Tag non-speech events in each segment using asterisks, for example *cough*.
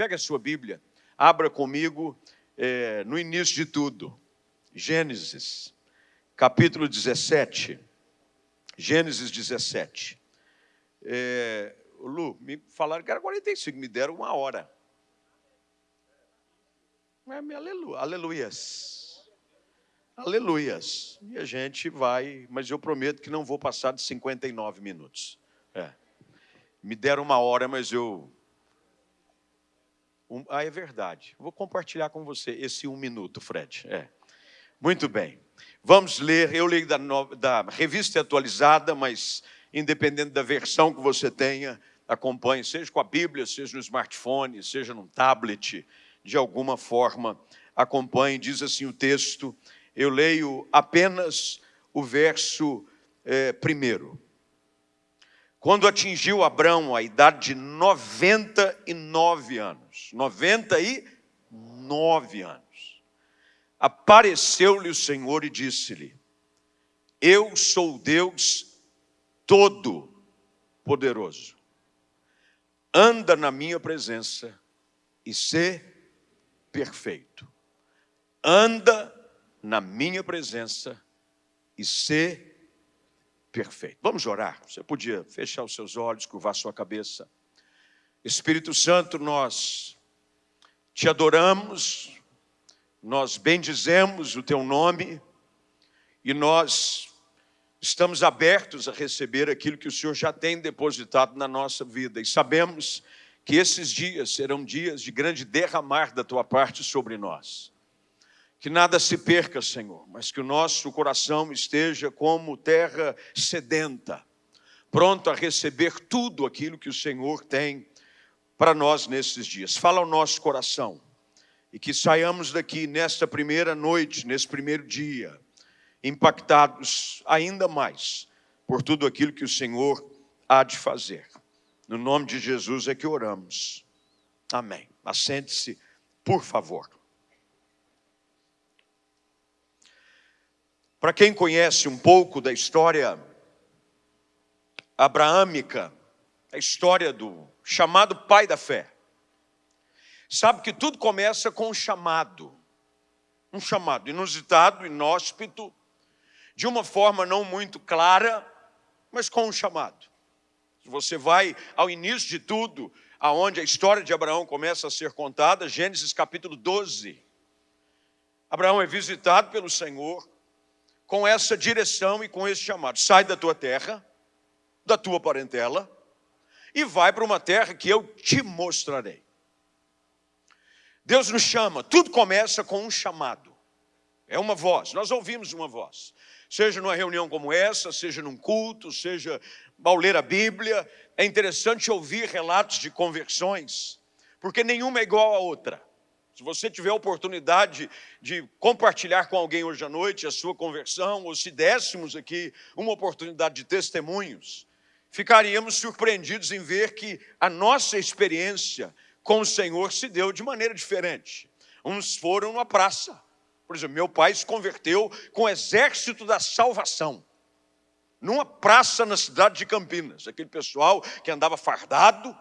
Pega a sua Bíblia, abra comigo é, no início de tudo. Gênesis, capítulo 17. Gênesis 17. É, Lu, me falaram que era 45, me deram uma hora. É, aleluia, aleluias. Aleluias. E a gente vai, mas eu prometo que não vou passar de 59 minutos. É. Me deram uma hora, mas eu um, ah, é verdade. Vou compartilhar com você esse um minuto, Fred. É. Muito bem. Vamos ler. Eu leio da, da revista atualizada, mas independente da versão que você tenha, acompanhe, seja com a Bíblia, seja no smartphone, seja num tablet, de alguma forma, acompanhe. Diz assim o texto. Eu leio apenas o verso é, primeiro. Quando atingiu Abraão a idade de 99 anos, 99 anos, apareceu-lhe o Senhor e disse-lhe: Eu sou Deus Todo-Poderoso. Anda na minha presença e sê perfeito. Anda na minha presença e sê perfeito. Vamos orar. Você podia fechar os seus olhos, curvar sua cabeça. Espírito Santo, nós te adoramos, nós bendizemos o teu nome e nós estamos abertos a receber aquilo que o Senhor já tem depositado na nossa vida e sabemos que esses dias serão dias de grande derramar da tua parte sobre nós. Que nada se perca, Senhor, mas que o nosso coração esteja como terra sedenta, pronto a receber tudo aquilo que o Senhor tem para nós nesses dias. Fala ao nosso coração e que saiamos daqui nesta primeira noite, nesse primeiro dia, impactados ainda mais por tudo aquilo que o Senhor há de fazer. No nome de Jesus é que oramos. Amém. Assente-se, por favor. Para quem conhece um pouco da história abraâmica, a história do chamado pai da fé, sabe que tudo começa com um chamado, um chamado inusitado, inóspito, de uma forma não muito clara, mas com um chamado. Você vai ao início de tudo, aonde a história de Abraão começa a ser contada, Gênesis capítulo 12. Abraão é visitado pelo Senhor, com essa direção e com esse chamado. Sai da tua terra, da tua parentela, e vai para uma terra que eu te mostrarei. Deus nos chama, tudo começa com um chamado. É uma voz, nós ouvimos uma voz. Seja numa reunião como essa, seja num culto, seja ao ler a Bíblia, é interessante ouvir relatos de conversões, porque nenhuma é igual à outra. Se você tiver a oportunidade de compartilhar com alguém hoje à noite a sua conversão, ou se dessemos aqui uma oportunidade de testemunhos, ficaríamos surpreendidos em ver que a nossa experiência com o Senhor se deu de maneira diferente. Uns foram numa praça. Por exemplo, meu pai se converteu com o exército da salvação. Numa praça na cidade de Campinas. Aquele pessoal que andava fardado,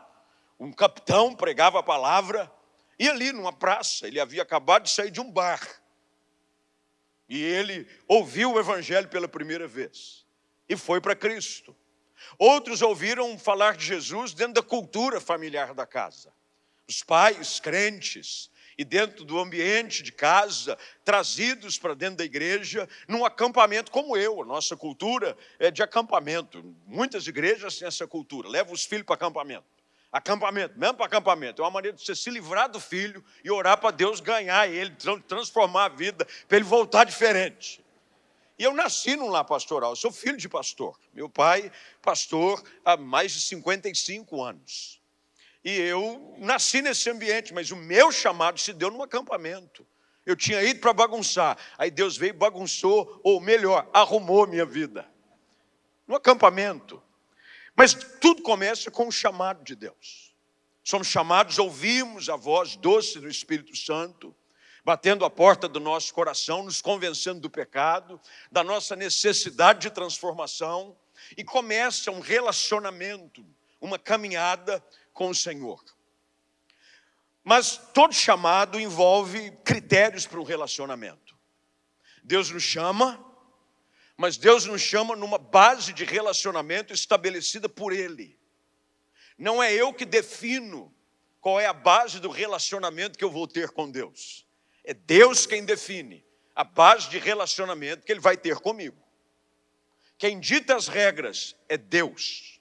um capitão pregava a palavra, e ali numa praça, ele havia acabado de sair de um bar. E ele ouviu o evangelho pela primeira vez e foi para Cristo. Outros ouviram falar de Jesus dentro da cultura familiar da casa. Os pais crentes e dentro do ambiente de casa, trazidos para dentro da igreja, num acampamento como eu. A nossa cultura é de acampamento. Muitas igrejas têm essa cultura. Leva os filhos para acampamento. Acampamento, mesmo para acampamento, é uma maneira de você se livrar do filho e orar para Deus ganhar ele, transformar a vida, para ele voltar diferente. E eu nasci num lar pastoral, sou filho de pastor. Meu pai, pastor há mais de 55 anos. E eu nasci nesse ambiente, mas o meu chamado se deu num acampamento. Eu tinha ido para bagunçar, aí Deus veio e bagunçou, ou melhor, arrumou minha vida. No acampamento. Mas tudo começa com o chamado de Deus. Somos chamados, ouvimos a voz doce do Espírito Santo, batendo a porta do nosso coração, nos convencendo do pecado, da nossa necessidade de transformação, e começa um relacionamento, uma caminhada com o Senhor. Mas todo chamado envolve critérios para um relacionamento. Deus nos chama, mas Deus nos chama numa base de relacionamento estabelecida por Ele. Não é eu que defino qual é a base do relacionamento que eu vou ter com Deus. É Deus quem define a base de relacionamento que Ele vai ter comigo. Quem dita as regras é Deus.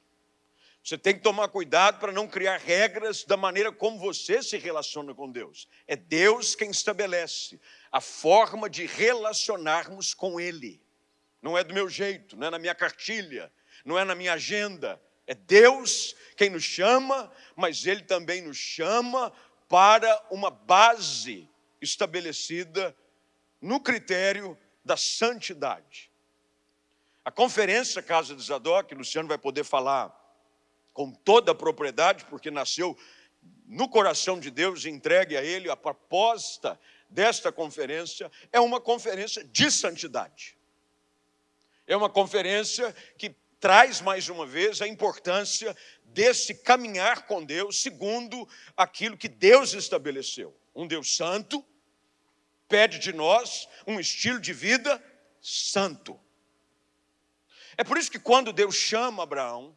Você tem que tomar cuidado para não criar regras da maneira como você se relaciona com Deus. É Deus quem estabelece a forma de relacionarmos com Ele não é do meu jeito, não é na minha cartilha, não é na minha agenda. É Deus quem nos chama, mas Ele também nos chama para uma base estabelecida no critério da santidade. A conferência Casa de Zadok, Luciano vai poder falar com toda a propriedade, porque nasceu no coração de Deus, entregue a Ele, a proposta desta conferência é uma conferência de santidade. É uma conferência que traz mais uma vez a importância desse caminhar com Deus segundo aquilo que Deus estabeleceu. Um Deus santo pede de nós um estilo de vida santo. É por isso que quando Deus chama Abraão,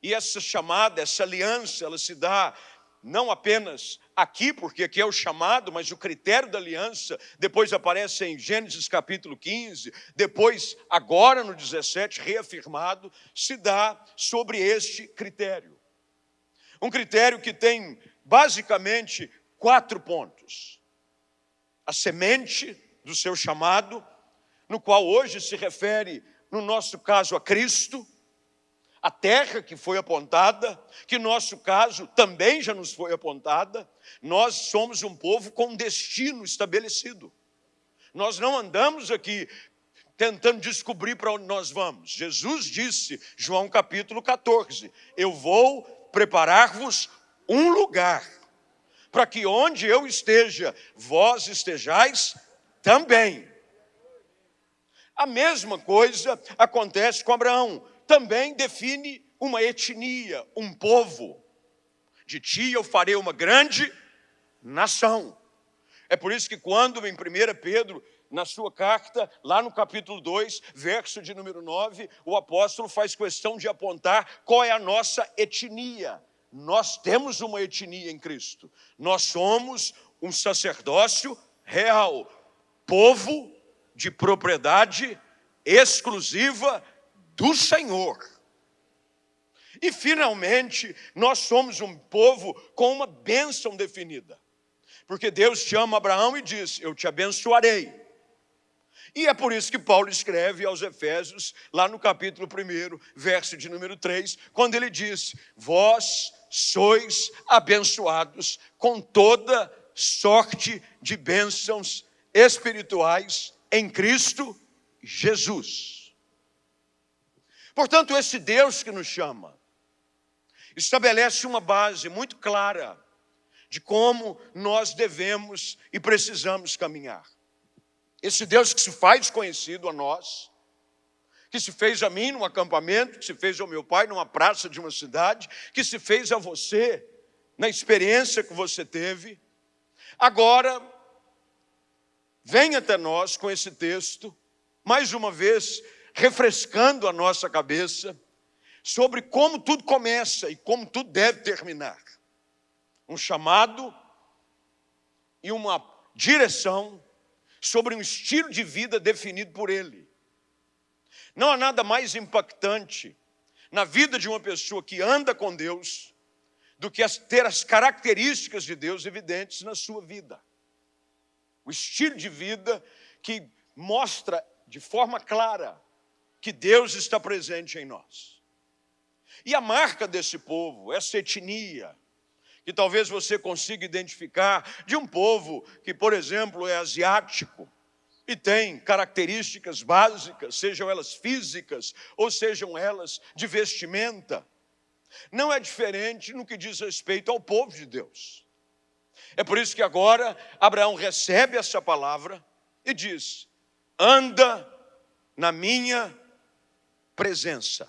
e essa chamada, essa aliança, ela se dá não apenas aqui, porque aqui é o chamado, mas o critério da aliança depois aparece em Gênesis capítulo 15, depois, agora no 17, reafirmado, se dá sobre este critério. Um critério que tem basicamente quatro pontos: a semente do seu chamado, no qual hoje se refere, no nosso caso, a Cristo a terra que foi apontada, que no nosso caso também já nos foi apontada, nós somos um povo com destino estabelecido. Nós não andamos aqui tentando descobrir para onde nós vamos. Jesus disse, João capítulo 14: Eu vou preparar-vos um lugar, para que onde eu esteja, vós estejais também. A mesma coisa acontece com Abraão também define uma etnia, um povo. De ti eu farei uma grande nação. É por isso que quando em 1 Pedro, na sua carta, lá no capítulo 2, verso de número 9, o apóstolo faz questão de apontar qual é a nossa etnia. Nós temos uma etnia em Cristo. Nós somos um sacerdócio real, povo de propriedade exclusiva do Senhor. E finalmente, nós somos um povo com uma bênção definida. Porque Deus chama Abraão e diz: Eu te abençoarei. E é por isso que Paulo escreve aos Efésios, lá no capítulo 1, verso de número 3, quando ele diz: Vós sois abençoados com toda sorte de bênçãos espirituais em Cristo Jesus. Portanto, esse Deus que nos chama estabelece uma base muito clara de como nós devemos e precisamos caminhar. Esse Deus que se faz conhecido a nós, que se fez a mim num acampamento, que se fez ao meu pai numa praça de uma cidade, que se fez a você na experiência que você teve, agora vem até nós com esse texto, mais uma vez refrescando a nossa cabeça sobre como tudo começa e como tudo deve terminar. Um chamado e uma direção sobre um estilo de vida definido por Ele. Não há nada mais impactante na vida de uma pessoa que anda com Deus do que ter as características de Deus evidentes na sua vida. O estilo de vida que mostra de forma clara que Deus está presente em nós. E a marca desse povo, essa etnia, que talvez você consiga identificar de um povo que, por exemplo, é asiático e tem características básicas, sejam elas físicas ou sejam elas de vestimenta, não é diferente no que diz respeito ao povo de Deus. É por isso que agora Abraão recebe essa palavra e diz: anda na minha presença.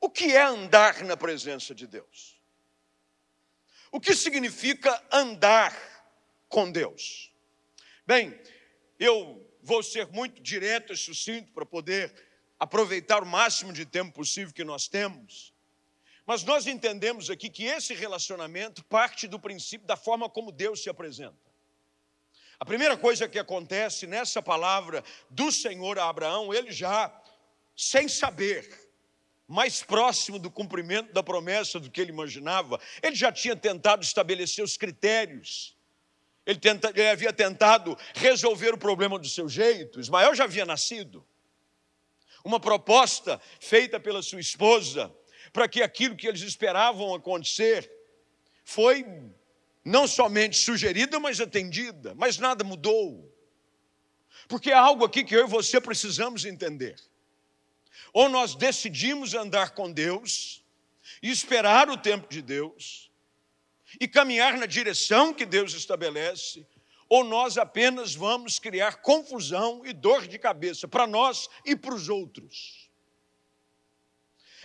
O que é andar na presença de Deus? O que significa andar com Deus? Bem, eu vou ser muito direto e sucinto para poder aproveitar o máximo de tempo possível que nós temos. Mas nós entendemos aqui que esse relacionamento parte do princípio da forma como Deus se apresenta. A primeira coisa que acontece nessa palavra do Senhor a Abraão, ele já, sem saber, mais próximo do cumprimento da promessa do que ele imaginava, ele já tinha tentado estabelecer os critérios, ele, tenta, ele havia tentado resolver o problema do seu jeito. Ismael já havia nascido. Uma proposta feita pela sua esposa para que aquilo que eles esperavam acontecer foi não somente sugerida, mas atendida, mas nada mudou. Porque há algo aqui que eu e você precisamos entender. Ou nós decidimos andar com Deus e esperar o tempo de Deus e caminhar na direção que Deus estabelece, ou nós apenas vamos criar confusão e dor de cabeça para nós e para os outros.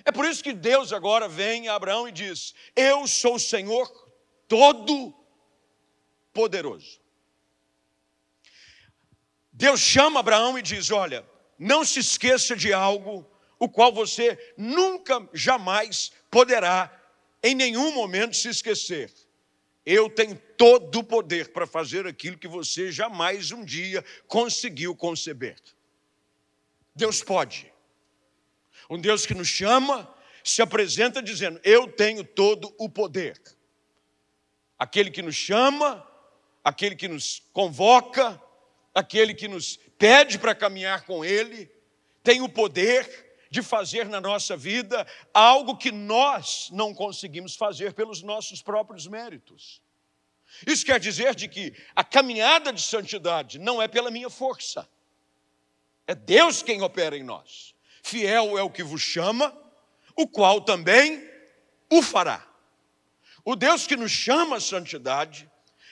É por isso que Deus agora vem a Abraão e diz: Eu sou o Senhor Todo-Poderoso. Deus chama Abraão e diz: Olha, não se esqueça de algo o qual você nunca, jamais poderá, em nenhum momento, se esquecer. Eu tenho todo o poder para fazer aquilo que você jamais um dia conseguiu conceber. Deus pode. Um Deus que nos chama, se apresenta dizendo: Eu tenho todo o poder. Aquele que nos chama, aquele que nos convoca, aquele que nos pede para caminhar com Ele, tem o poder de fazer na nossa vida algo que nós não conseguimos fazer pelos nossos próprios méritos. Isso quer dizer de que a caminhada de santidade não é pela minha força. É Deus quem opera em nós. Fiel é o que vos chama, o qual também o fará. O Deus que nos chama à santidade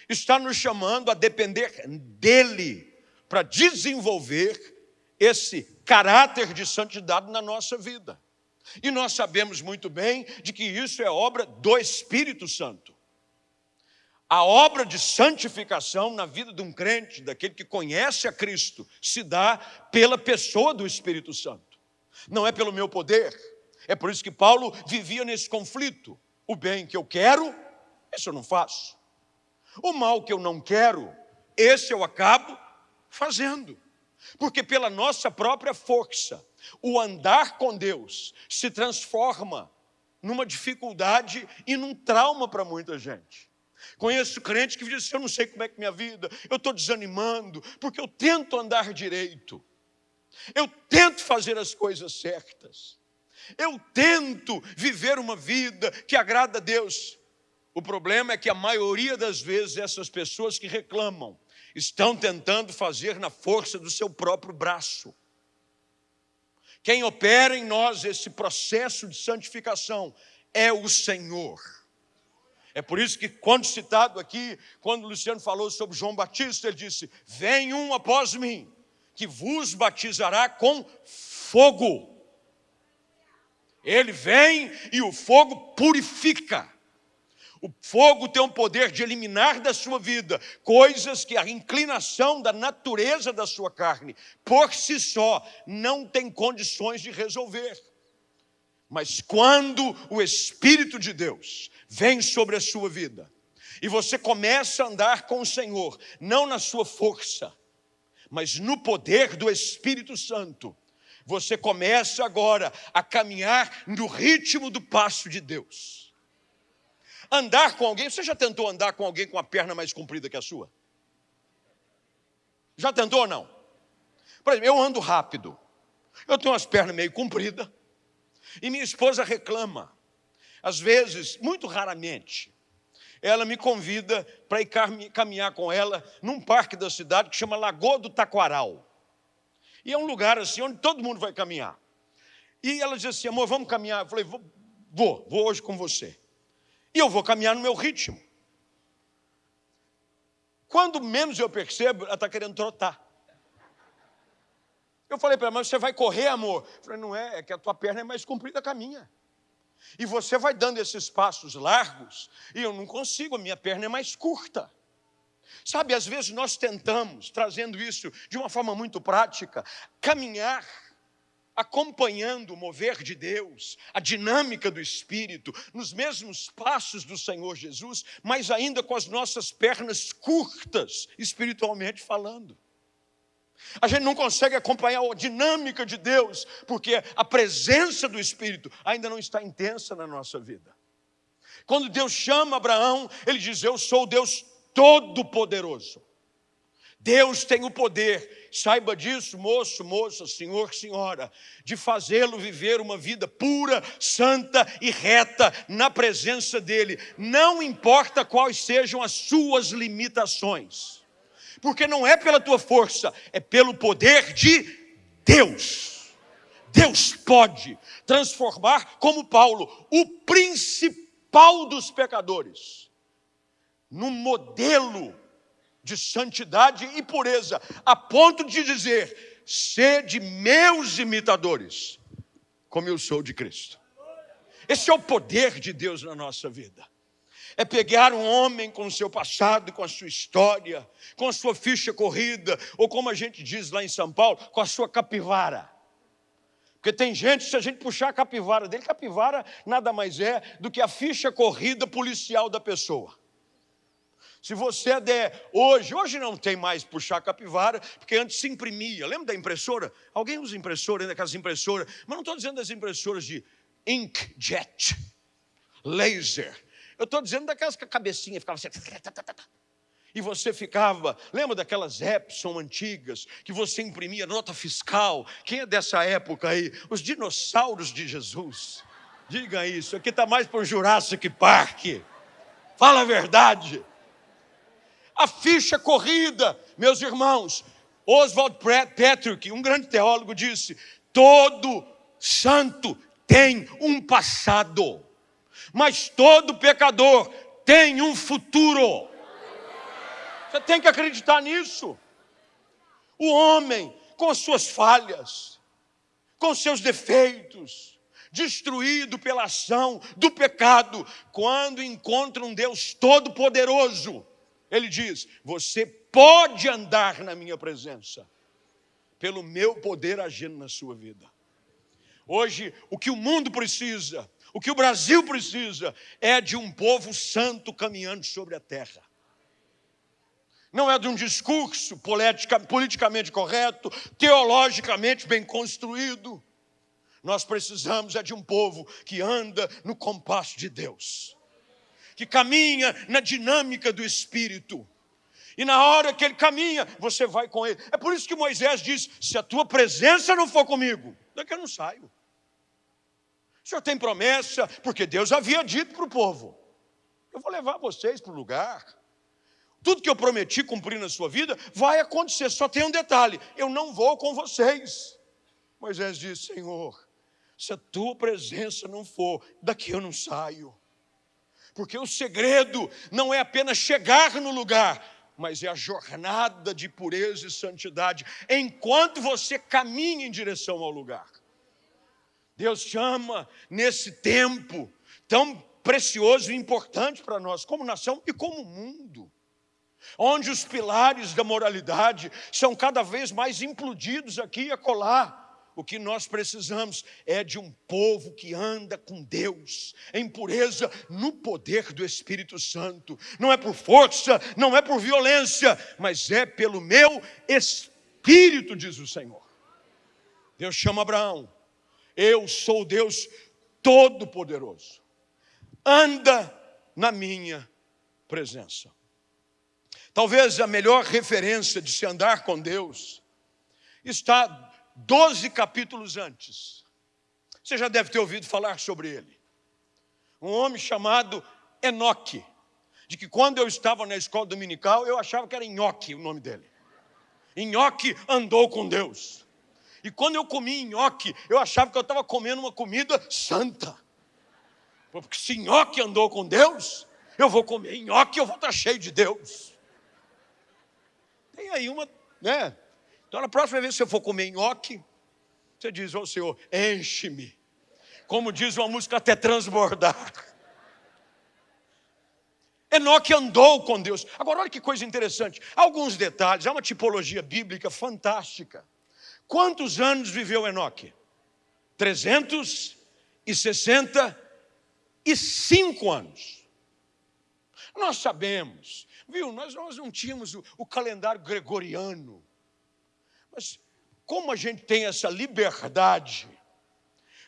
está nos chamando a depender dele para desenvolver esse caráter de santidade na nossa vida. E nós sabemos muito bem de que isso é obra do Espírito Santo. A obra de santificação na vida de um crente, daquele que conhece a Cristo, se dá pela pessoa do Espírito Santo. Não é pelo meu poder. É por isso que Paulo vivia nesse conflito. O bem que eu quero, esse eu não faço. O mal que eu não quero, esse eu acabo fazendo. Porque pela nossa própria força, o andar com Deus se transforma numa dificuldade e num trauma para muita gente. Conheço crente que diz assim, eu não sei como é que minha vida, eu estou desanimando, porque eu tento andar direito, eu tento fazer as coisas certas, eu tento viver uma vida que agrada a Deus. O problema é que a maioria das vezes essas pessoas que reclamam estão tentando fazer na força do seu próprio braço. Quem opera em nós esse processo de santificação é o Senhor. É por isso que, quando citado aqui, quando Luciano falou sobre João Batista, ele disse: Vem um após mim, que vos batizará com fogo. Ele vem e o fogo purifica. O fogo tem o poder de eliminar da sua vida coisas que a inclinação da natureza da sua carne, por si só, não tem condições de resolver. Mas quando o Espírito de Deus vem sobre a sua vida, e você começa a andar com o Senhor, não na sua força, mas no poder do Espírito Santo, você começa agora a caminhar no ritmo do passo de Deus. Andar com alguém, você já tentou andar com alguém com a perna mais comprida que a sua? Já tentou ou não? Por exemplo, eu ando rápido. Eu tenho as pernas meio compridas. E minha esposa reclama. Às vezes, muito raramente, ela me convida para ir caminhar com ela num parque da cidade que chama Lagoa do Taquaral. E é um lugar assim onde todo mundo vai caminhar. E ela diz assim: amor, vamos caminhar. Eu falei: vou, vou, vou hoje com você. E eu vou caminhar no meu ritmo. Quando menos eu percebo, ela está querendo trotar. Eu falei para ela, mas você vai correr, amor? Eu falei, não é, é que a tua perna é mais comprida que a minha. E você vai dando esses passos largos, e eu não consigo, a minha perna é mais curta. Sabe, às vezes nós tentamos, trazendo isso de uma forma muito prática, caminhar acompanhando o mover de Deus, a dinâmica do Espírito, nos mesmos passos do Senhor Jesus, mas ainda com as nossas pernas curtas, espiritualmente falando. A gente não consegue acompanhar a dinâmica de Deus, porque a presença do Espírito ainda não está intensa na nossa vida. Quando Deus chama Abraão, ele diz: Eu sou o Deus Todo-Poderoso. Deus tem o poder, saiba disso, moço, moça, senhor, senhora, de fazê-lo viver uma vida pura, santa e reta na presença dEle, não importa quais sejam as suas limitações, porque não é pela tua força, é pelo poder de Deus. Deus pode transformar, como Paulo, o principal dos pecadores, num modelo de santidade e pureza, a ponto de dizer: sede meus imitadores, como eu sou de Cristo. Esse é o poder de Deus na nossa vida. É pegar um homem com o seu passado, com a sua história, com a sua ficha corrida, ou como a gente diz lá em São Paulo, com a sua capivara. Porque tem gente, se a gente puxar a capivara dele, capivara nada mais é do que a ficha corrida policial da pessoa. Se você der hoje, hoje não tem mais puxar capivara, porque antes se imprimia. Lembra da impressora? Alguém usa impressora ainda, aquelas impressoras? Mas não estou dizendo das impressoras de inkjet, laser. Eu estou dizendo daquelas que a cabecinha ficava assim. E você ficava, lembra daquelas Epson antigas, que você imprimia nota fiscal? Quem é dessa época aí? Os dinossauros de Jesus. Diga isso, aqui está mais para o Jurassic Park. Fala a verdade a ficha corrida, meus irmãos. Oswald Patrick, um grande teólogo, disse: todo santo tem um passado, mas todo pecador tem um futuro. Você tem que acreditar nisso. O homem, com suas falhas, com seus defeitos, destruído pela ação do pecado, quando encontra um Deus todo-poderoso, ele diz: Você pode andar na minha presença, pelo meu poder agindo na sua vida. Hoje, o que o mundo precisa, o que o Brasil precisa, é de um povo santo caminhando sobre a terra. Não é de um discurso politica, politicamente correto, teologicamente bem construído. Nós precisamos é de um povo que anda no compasso de Deus que caminha na dinâmica do Espírito. E na hora que ele caminha, você vai com ele. É por isso que Moisés diz: se a tua presença não for comigo, daqui eu não saio. O senhor tem promessa, porque Deus havia dito para o povo: eu vou levar vocês para o lugar. Tudo que eu prometi cumprir na sua vida vai acontecer. Só tem um detalhe: eu não vou com vocês. Moisés disse: Senhor, se a tua presença não for, daqui eu não saio. Porque o segredo não é apenas chegar no lugar, mas é a jornada de pureza e santidade enquanto você caminha em direção ao lugar. Deus chama nesse tempo tão precioso e importante para nós, como nação e como mundo, onde os pilares da moralidade são cada vez mais implodidos aqui e acolá o que nós precisamos é de um povo que anda com Deus, em pureza, no poder do Espírito Santo. Não é por força, não é por violência, mas é pelo meu Espírito, diz o Senhor. Deus chama Abraão, eu sou Deus Todo-Poderoso, anda na minha presença. Talvez a melhor referência de se andar com Deus está doze capítulos antes. Você já deve ter ouvido falar sobre ele. Um homem chamado Enoque, de que quando eu estava na escola dominical, eu achava que era Nhoque o nome dele. Nhoque andou com Deus. E quando eu comi nhoque, eu achava que eu estava comendo uma comida santa. Porque se nhoque andou com Deus, eu vou comer nhoque eu vou estar cheio de Deus. Tem aí uma, né? Então, na próxima vez que você for comer nhoque, você diz ao Senhor: enche-me Como diz uma música, até transbordar. *laughs* Enoque andou com Deus. Agora, olha que coisa interessante. Alguns detalhes, há uma tipologia bíblica fantástica. Quantos anos viveu Enoque? 365 anos. Nós sabemos, viu? Nós, nós não tínhamos o, o calendário gregoriano. Mas como a gente tem essa liberdade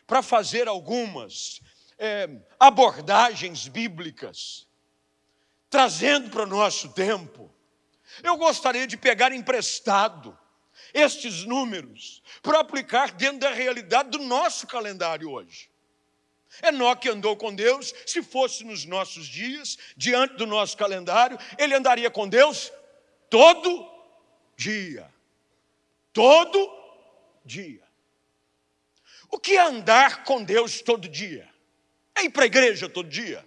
para fazer algumas é, abordagens bíblicas, trazendo para o nosso tempo, eu gostaria de pegar emprestado estes números para aplicar dentro da realidade do nosso calendário hoje. Enoque andou com Deus, se fosse nos nossos dias, diante do nosso calendário, ele andaria com Deus todo dia. Todo dia. O que é andar com Deus todo dia? É ir para a igreja todo dia?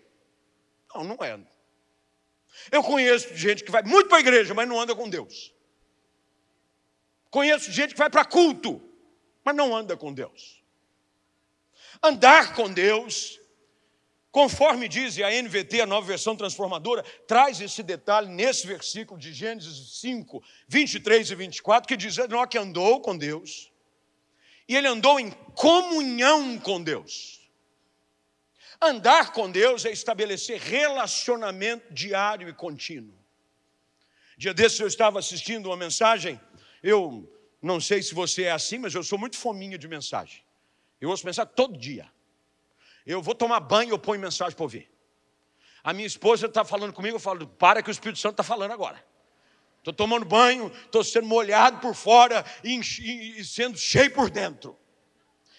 Não, não é. Eu conheço gente que vai muito para a igreja, mas não anda com Deus. Conheço gente que vai para culto, mas não anda com Deus. Andar com Deus, conforme diz a NVT, a nova versão transformadora, traz esse detalhe nesse versículo de Gênesis 5, 23 e 24, que diz: que andou com Deus, e ele andou em comunhão com Deus. Andar com Deus é estabelecer relacionamento diário e contínuo. Dia desses eu estava assistindo uma mensagem, eu não sei se você é assim, mas eu sou muito fominha de mensagem. Eu ouço mensagem todo dia. Eu vou tomar banho, eu ponho mensagem para ouvir. A minha esposa está falando comigo, eu falo, para que o Espírito Santo está falando agora. Estou tomando banho, estou sendo molhado por fora e, e, sendo cheio por dentro.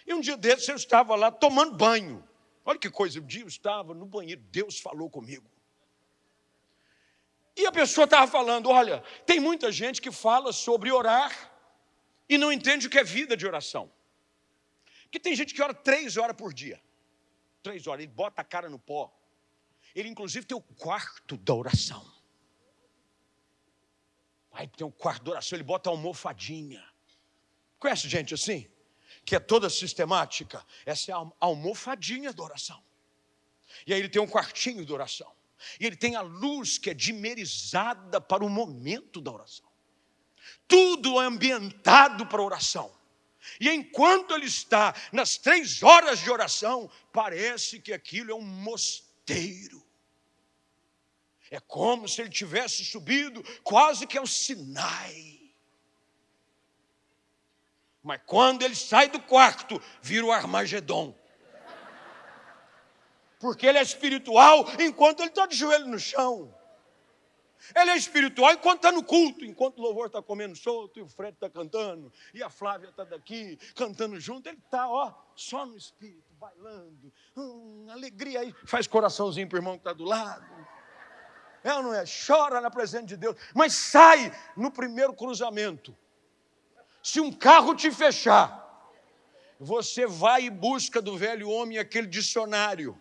E um dia desses eu estava lá tomando banho. Olha que coisa, um dia eu estava no banheiro, Deus falou comigo. E a pessoa estava falando: olha, tem muita gente que fala sobre orar e não entende o que é vida de oração. Porque tem gente que ora três horas por dia. Três horas, ele bota a cara no pó. Ele, inclusive, tem o quarto da oração. Aí tem o quarto da oração, ele bota a almofadinha. Conhece gente assim? que é toda sistemática, essa é a almofadinha da oração. E aí ele tem um quartinho de oração. E ele tem a luz que é dimerizada para o momento da oração. Tudo é ambientado para a oração. E enquanto ele está nas três horas de oração, parece que aquilo é um mosteiro. É como se ele tivesse subido quase que ao Sinai. Mas quando ele sai do quarto, vira o Armagedon. Porque ele é espiritual enquanto ele está de joelho no chão. Ele é espiritual enquanto está no culto, enquanto o louvor está comendo solto e o Fred está cantando, e a Flávia está daqui cantando junto, ele está, ó, só no espírito, bailando, hum, alegria aí, faz coraçãozinho para o irmão que está do lado. É ou não é? Chora na presença de Deus, mas sai no primeiro cruzamento. Se um carro te fechar, você vai e busca do velho homem aquele dicionário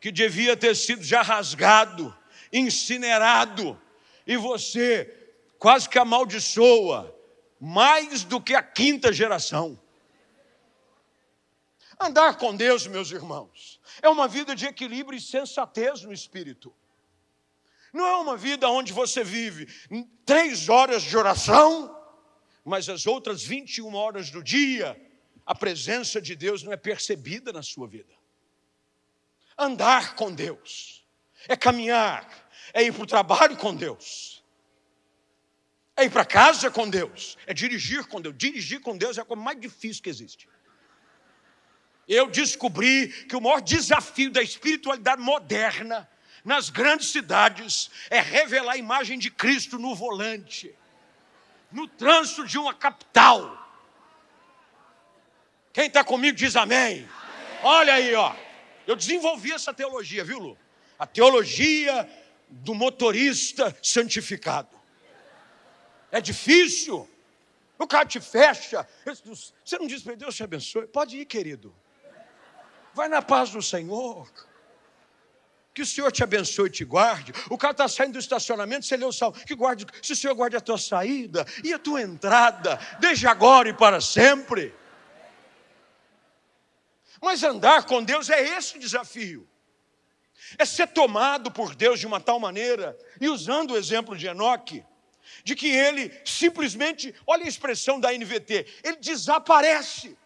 que devia ter sido já rasgado, incinerado, e você quase que amaldiçoa mais do que a quinta geração. Andar com Deus, meus irmãos, é uma vida de equilíbrio e sensatez no espírito. Não é uma vida onde você vive três horas de oração mas as outras 21 horas do dia, a presença de Deus não é percebida na sua vida. Andar com Deus é caminhar, é ir para o trabalho com Deus, é ir para casa com Deus, é dirigir com Deus. Dirigir com Deus é a coisa mais difícil que existe. Eu descobri que o maior desafio da espiritualidade moderna nas grandes cidades é revelar a imagem de Cristo no volante no trânsito de uma capital. Quem está comigo diz amém. Olha aí, ó. Eu desenvolvi essa teologia, viu, Lu? A teologia do motorista santificado. É difícil. O cara te fecha. Você não diz para Deus te abençoe. Pode ir, querido. Vai na paz do Senhor. Que o Senhor te abençoe e te guarde. O cara está saindo do estacionamento, você lê o salmo. Que guarde, se o Senhor guarde a tua saída e a tua entrada, desde agora e para sempre. Mas andar com Deus é esse o desafio. É ser tomado por Deus de uma tal maneira, e usando o exemplo de Enoque, de que ele simplesmente, olha a expressão da NVT, ele desaparece.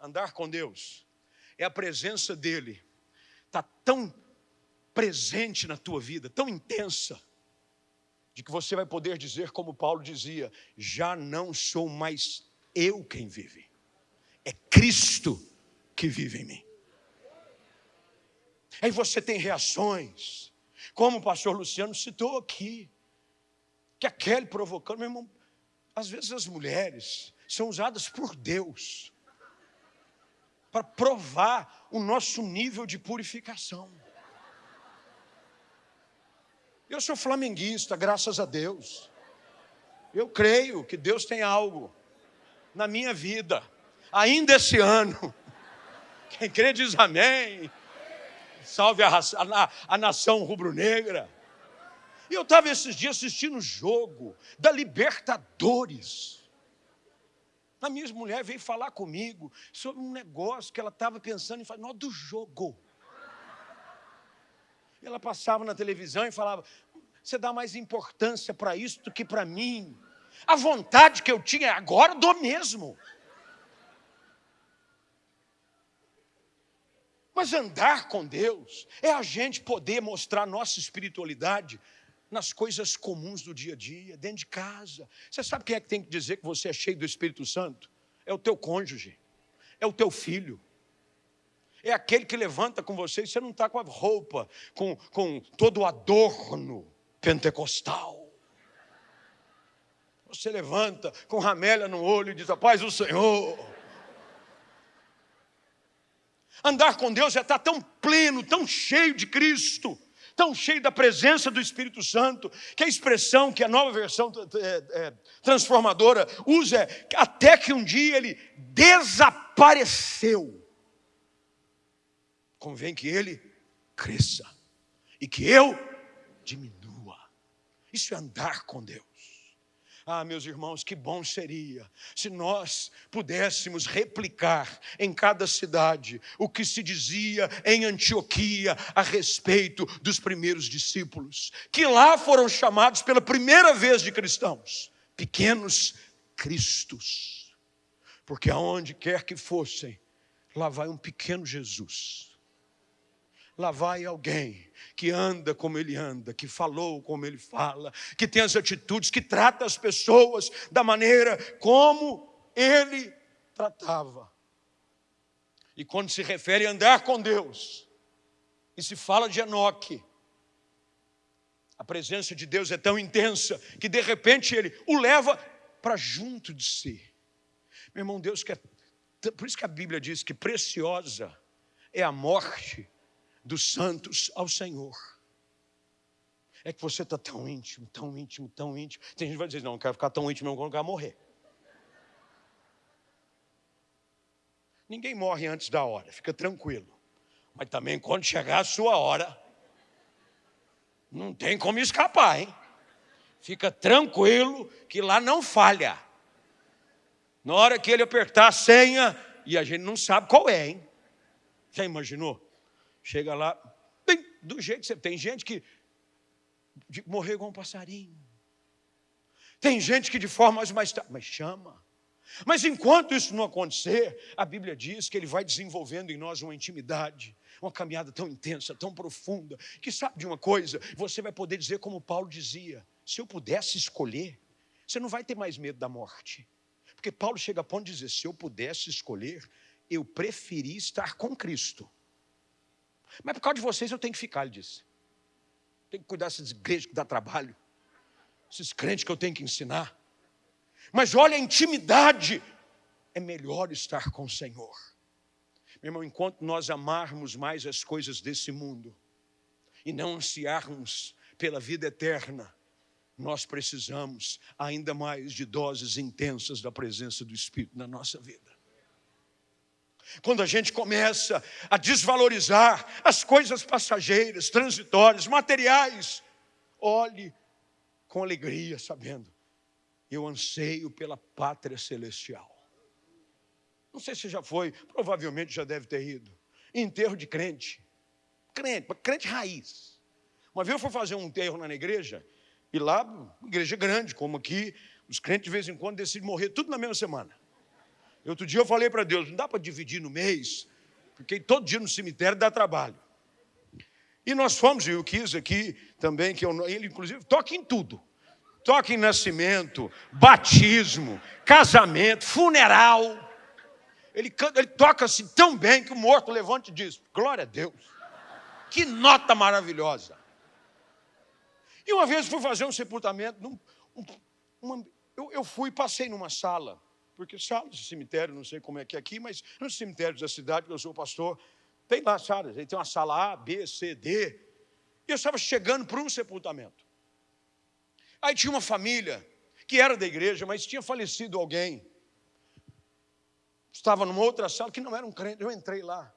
Andar com Deus é a presença dele, está tão presente na tua vida, tão intensa, de que você vai poder dizer, como Paulo dizia: já não sou mais eu quem vive, é Cristo que vive em mim. Aí você tem reações, como o pastor Luciano citou aqui, que a Kelly provocando, meu irmão, às vezes as mulheres são usadas por Deus para provar o nosso nível de purificação. Eu sou flamenguista, graças a Deus. Eu creio que Deus tem algo na minha vida, ainda esse ano. *laughs* Quem crê diz amém. Salve a, a, a nação rubro-negra. E eu estava esses dias assistindo o jogo da Libertadores. A minha mulher veio falar comigo sobre um negócio que ela estava pensando em fazer, não, do jogo. Ela passava na televisão e falava: Você dá mais importância para isso do que para mim. A vontade que eu tinha agora dou mesmo. Mas andar com Deus é a gente poder mostrar nossa espiritualidade nas coisas comuns do dia a dia, dentro de casa. Você sabe quem é que tem que dizer que você é cheio do Espírito Santo? É o teu cônjuge, é o teu filho, é aquele que levanta com você e você não está com a roupa, com, com todo o adorno pentecostal. Você levanta com ramelha no olho e diz: A paz do Senhor. Andar com Deus é estar tão pleno, tão cheio de Cristo tão cheio da presença do Espírito Santo, que a expressão que a nova versão é, é, transformadora usa é até que um dia ele desapareceu. Convém que ele cresça e que eu diminua. Isso é andar com Deus. Ah, meus irmãos, que bom seria se nós pudéssemos replicar em cada cidade o que se dizia em Antioquia a respeito dos primeiros discípulos, que lá foram chamados pela primeira vez de cristãos, pequenos cristos, porque aonde quer que fossem, lá vai um pequeno Jesus lá vai alguém que anda como ele anda, que falou como ele fala, que tem as atitudes, que trata as pessoas da maneira como ele tratava. E quando se refere a andar com Deus, e se fala de Enoque, a presença de Deus é tão intensa que de repente ele o leva para junto de si. Meu irmão, Deus quer. Por isso que a Bíblia diz que preciosa é a morte dos santos ao Senhor. É que você está tão íntimo, tão íntimo, tão íntimo. Tem gente que vai dizer, não, não quero ficar tão íntimo, não quero morrer. Ninguém morre antes da hora, fica tranquilo. Mas também quando chegar a sua hora, não tem como escapar, hein? Fica tranquilo que lá não falha. Na hora que ele apertar a senha, e a gente não sabe qual é, hein? Já imaginou? Chega lá, bem, do jeito que você tem gente que morreu igual um passarinho. Tem gente que de forma mais tarde, mas chama. Mas enquanto isso não acontecer, a Bíblia diz que ele vai desenvolvendo em nós uma intimidade, uma caminhada tão intensa, tão profunda, que sabe de uma coisa, você vai poder dizer como Paulo dizia: se eu pudesse escolher, você não vai ter mais medo da morte. Porque Paulo chega a ponto de dizer: se eu pudesse escolher, eu preferi estar com Cristo mas por causa de vocês eu tenho que ficar, ele disse. Tenho que cuidar dessas igrejas que dá trabalho. Esses crentes que eu tenho que ensinar. Mas olha, a intimidade é melhor estar com o Senhor. Meu irmão, enquanto nós amarmos mais as coisas desse mundo e não ansiarmos pela vida eterna, nós precisamos ainda mais de doses intensas da presença do Espírito na nossa vida. Quando a gente começa a desvalorizar as coisas passageiras, transitórias, materiais, olhe com alegria, sabendo, eu anseio pela pátria celestial. Não sei se já foi, provavelmente já deve ter ido. Enterro de crente. Crente, crente raiz. Uma vez eu fui fazer um enterro na igreja, e lá, igreja grande, como aqui, os crentes de vez em quando decidem morrer tudo na mesma semana. Outro dia eu falei para Deus, não dá para dividir no mês, porque todo dia no cemitério dá trabalho. E nós fomos, e eu quis aqui também, que eu, ele inclusive toca em tudo. Toca em nascimento, batismo, casamento, funeral. Ele, ele toca assim tão bem que o morto levanta e diz: Glória a Deus. Que nota maravilhosa. E uma vez fui fazer um sepultamento. Num, um, uma, eu, eu fui passei numa sala, porque salas de cemitério, não sei como é que é aqui, mas nos cemitérios da cidade, que eu sou pastor, tem lá salas. Tem uma sala A, B, C, D. E eu estava chegando para um sepultamento. Aí tinha uma família que era da igreja, mas tinha falecido alguém. Estava numa outra sala que não era um crente. Eu entrei lá.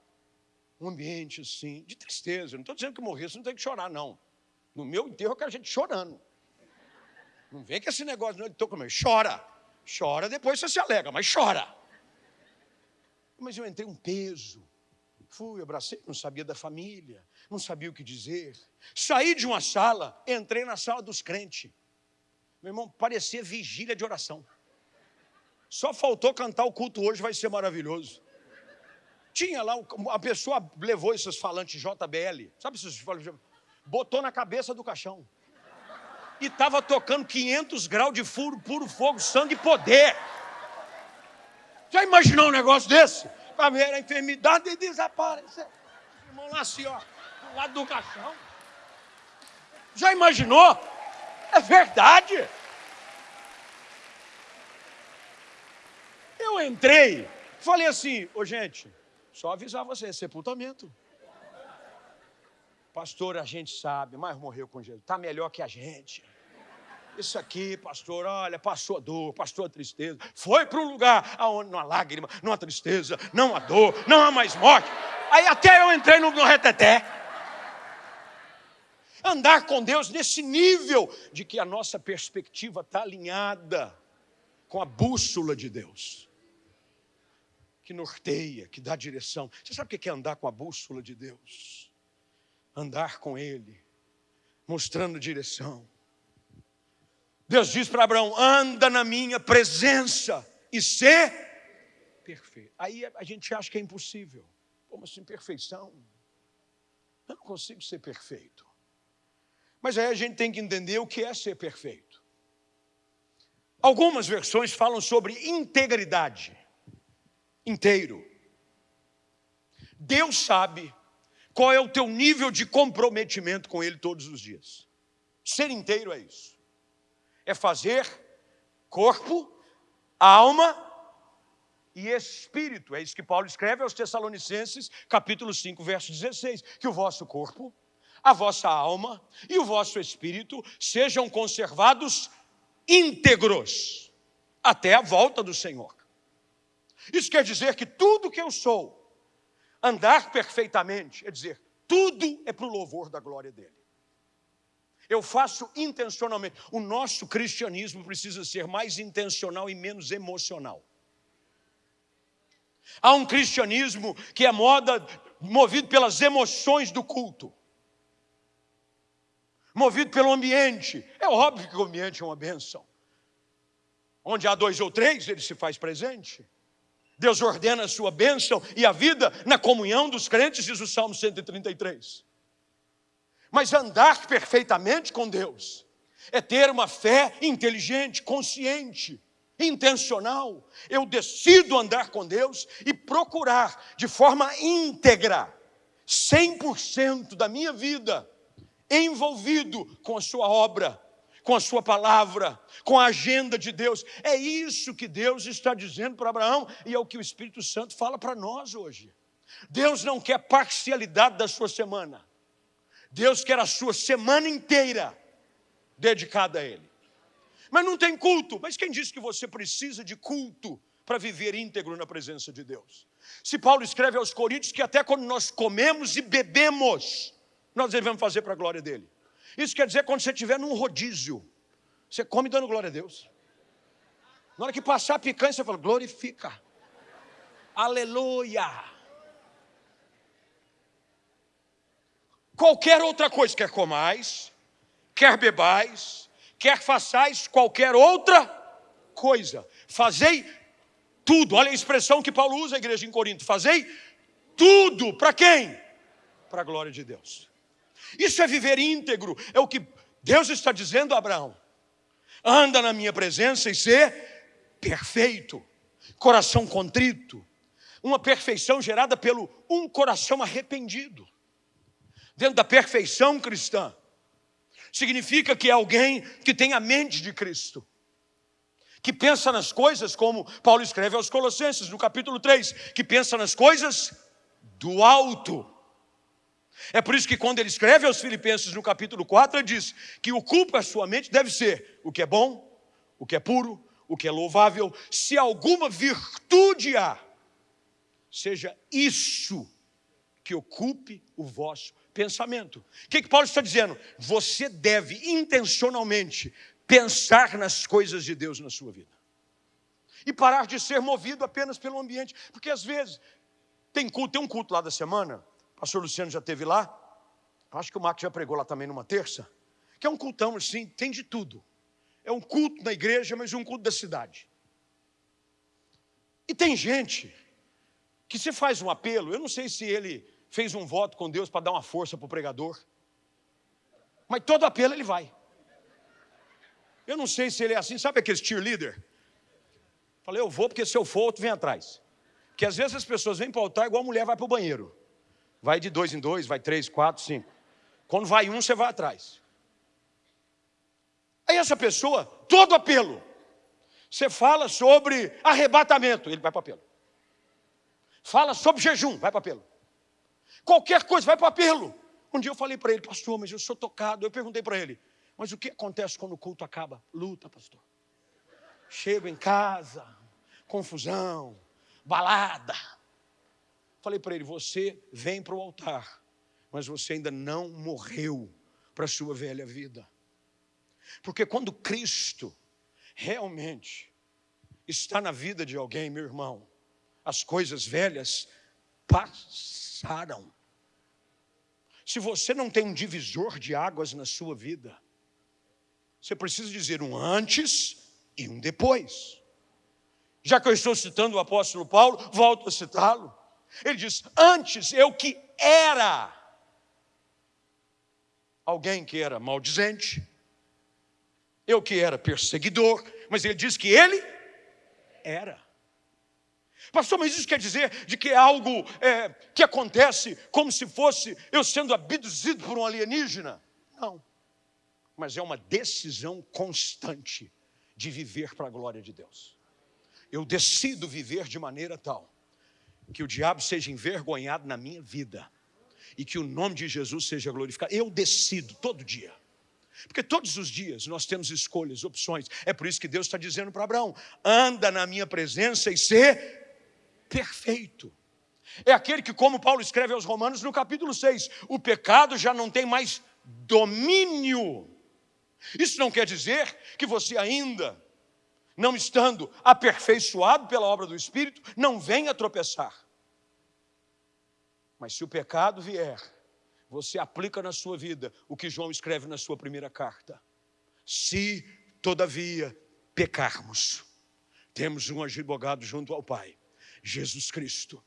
Um ambiente assim, de tristeza. Não estou dizendo que morrer, você não tem que chorar, não. No meu enterro eu quero gente chorando. Não vem com esse negócio, não, estou comendo. Chora. Chora, depois você se alega, mas chora. Mas eu entrei um peso. Fui, abracei, não sabia da família, não sabia o que dizer. Saí de uma sala, entrei na sala dos crentes. Meu irmão, parecia vigília de oração. Só faltou cantar o culto hoje, vai ser maravilhoso. Tinha lá, a pessoa levou esses falantes JBL, sabe esses falantes? Botou na cabeça do caixão. E estava tocando 500 graus de furo, puro fogo, sangue e poder. Já imaginou um negócio desse? Para ver a enfermidade desaparecer. Irmão lá assim, ó, do lado do caixão. Já imaginou? É verdade. Eu entrei, falei assim, ô gente, só avisar você, é sepultamento. Pastor, a gente sabe, mas morreu com Jesus, está melhor que a gente. Isso aqui, pastor, olha, passou a dor, passou a tristeza, foi para um lugar onde não há lágrima, não há tristeza, não há dor, não há mais morte. Aí até eu entrei no, no reteté. Andar com Deus nesse nível de que a nossa perspectiva está alinhada com a bússola de Deus que norteia, que dá direção. Você sabe o que é andar com a bússola de Deus? Andar com Ele, mostrando direção. Deus diz para Abraão: anda na minha presença e ser perfeito. Aí a gente acha que é impossível. Como assim, perfeição? Eu não consigo ser perfeito. Mas aí a gente tem que entender o que é ser perfeito. Algumas versões falam sobre integridade inteiro. Deus sabe qual é o teu nível de comprometimento com Ele todos os dias. Ser inteiro é isso. É fazer corpo, alma e espírito. É isso que Paulo escreve aos Tessalonicenses, capítulo 5, verso 16: que o vosso corpo, a vossa alma e o vosso espírito sejam conservados íntegros até a volta do Senhor. Isso quer dizer que tudo que eu sou, andar perfeitamente, é dizer, tudo é para o louvor da glória dele. Eu faço intencionalmente. O nosso cristianismo precisa ser mais intencional e menos emocional. Há um cristianismo que é moda, movido pelas emoções do culto, movido pelo ambiente. É óbvio que o ambiente é uma benção. Onde há dois ou três, ele se faz presente. Deus ordena a sua bênção e a vida na comunhão dos crentes, diz o Salmo 133. Mas andar perfeitamente com Deus é ter uma fé inteligente, consciente, intencional. Eu decido andar com Deus e procurar de forma íntegra, 100% da minha vida, envolvido com a sua obra com a sua palavra, com a agenda de Deus. É isso que Deus está dizendo para Abraão e é o que o Espírito Santo fala para nós hoje. Deus não quer parcialidade da sua semana. Deus quer a sua semana inteira dedicada a Ele. Mas não tem culto. Mas quem disse que você precisa de culto para viver íntegro na presença de Deus? Se Paulo escreve aos Coríntios que até quando nós comemos e bebemos, nós devemos fazer para a glória dele. Isso quer dizer quando você estiver num rodízio, você come dando glória a Deus. Na hora que passar a picanha, você fala, glorifica. Aleluia! Qualquer outra coisa, quer comais, quer bebais, quer façais qualquer outra coisa. Fazei tudo. Olha a expressão que Paulo usa, a igreja em Corinto. Fazei tudo. Para quem? Para a glória de Deus. Isso é viver íntegro. É o que Deus está dizendo a Abraão. Anda na minha presença e ser perfeito. Coração contrito. Uma perfeição gerada pelo um coração arrependido. Dentro da perfeição cristã, significa que é alguém que tem a mente de Cristo, que pensa nas coisas, como Paulo escreve aos Colossenses, no capítulo 3, que pensa nas coisas do alto. É por isso que quando ele escreve aos Filipenses no capítulo 4, ele diz que ocupa a sua mente deve ser o que é bom, o que é puro, o que é louvável, se alguma virtude há, seja isso que ocupe o vosso pensamento. O que, que Paulo está dizendo? Você deve intencionalmente pensar nas coisas de Deus na sua vida. E parar de ser movido apenas pelo ambiente. Porque às vezes tem culto, tem um culto lá da semana, o pastor Luciano já teve lá, acho que o Marcos já pregou lá também numa terça, que é um cultão assim, tem de tudo. É um culto na igreja, mas um culto da cidade. E tem gente que se faz um apelo, eu não sei se ele fez um voto com Deus para dar uma força para o pregador. Mas todo apelo ele vai. Eu não sei se ele é assim, sabe aquele cheerleader? Falei, eu vou porque se eu for, outro vem atrás. Porque às vezes as pessoas vêm para o altar igual a mulher vai para o banheiro. Vai de dois em dois, vai três, quatro, cinco. Quando vai um, você vai atrás. Aí essa pessoa, todo apelo. Você fala sobre arrebatamento, ele vai para apelo. Fala sobre jejum, vai para apelo. Qualquer coisa, vai para apelo. Um dia eu falei para ele, pastor, mas eu sou tocado. Eu perguntei para ele, mas o que acontece quando o culto acaba? Luta, pastor. Chego em casa, confusão, balada. Falei para ele, você vem para o altar, mas você ainda não morreu para a sua velha vida. Porque quando Cristo realmente está na vida de alguém, meu irmão, as coisas velhas passaram. Se você não tem um divisor de águas na sua vida, você precisa dizer um antes e um depois. Já que eu estou citando o apóstolo Paulo, volto a citá-lo. Ele diz: Antes eu que era alguém que era maldizente, eu que era perseguidor, mas ele diz que ele era. Pastor, mas isso quer dizer de que é algo é, que acontece como se fosse eu sendo abduzido por um alienígena? Não. Mas é uma decisão constante de viver para a glória de Deus. Eu decido viver de maneira tal que o diabo seja envergonhado na minha vida e que o nome de Jesus seja glorificado. Eu decido todo dia. Porque todos os dias nós temos escolhas, opções. É por isso que Deus está dizendo para Abraão: anda na minha presença e ser perfeito. É aquele que, como Paulo escreve aos Romanos no capítulo 6, o pecado já não tem mais domínio. Isso não quer dizer que você ainda, não estando aperfeiçoado pela obra do Espírito, não venha tropeçar. Mas se o pecado vier, você aplica na sua vida o que João escreve na sua primeira carta. Se, todavia, pecarmos, temos um advogado junto ao Pai, Jesus Cristo.